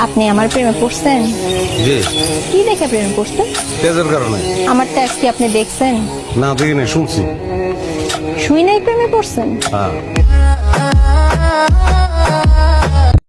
আপনি আমার প্রেমে পড়ছেন? জি। কি দেখে প্রেমে পড়ছেন? তেজের কারণে। আমার ট্যাক্স কি আপনি দেখছেন। না দেখি না শুনছি। শুই নাই প্রেমে পড়ছেন? হ্যাঁ।